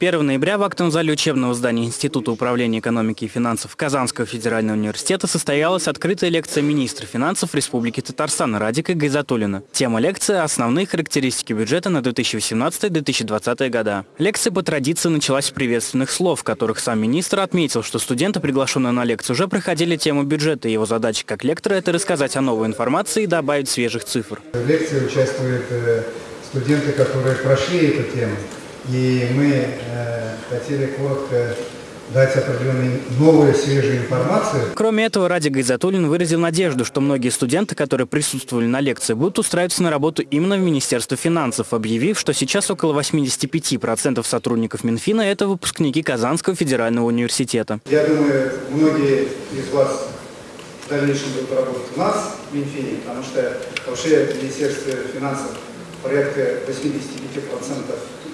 1 ноября в актовом зале учебного здания Института управления экономики и финансов Казанского федерального университета состоялась открытая лекция министра финансов Республики Татарстан Радика Гайзатуллина. Тема лекции – основные характеристики бюджета на 2018-2020 года. Лекция по традиции началась с приветственных слов, в которых сам министр отметил, что студенты, приглашенные на лекцию, уже проходили тему бюджета, и его задача как лектора – это рассказать о новой информации и добавить свежих цифр. В лекции участвуют э, студенты, которые прошли эту тему. И мы э, хотели коротко дать определенную новую, свежую информацию. Кроме этого, Радик Гайзатуллин выразил надежду, что многие студенты, которые присутствовали на лекции, будут устраиваться на работу именно в Министерство финансов, объявив, что сейчас около 85% сотрудников Минфина – это выпускники Казанского федерального университета. Я думаю, многие из вас в дальнейшем будут работать у нас в Минфине, потому что вообще в Министерстве финансов порядка 85% Э,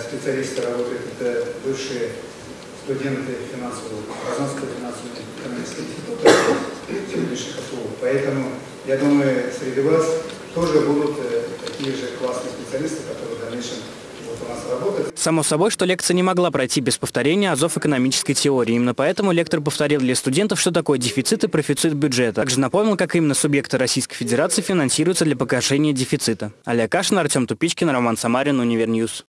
специалисты работают, это бывшие студенты финансового, Казанского финансового экономического института, сегодняшних КФУ. Поэтому, я думаю, среди вас тоже будут э, такие же классные специалисты, которые в дальнейшем. Само собой, что лекция не могла пройти без повторения азов экономической теории. Именно поэтому лектор повторил для студентов, что такое дефицит и профицит бюджета. Также напомнил, как именно субъекты Российской Федерации финансируются для погашения дефицита. Аля Кашин, Артем Тупичкин, Роман Самарин, Univer News.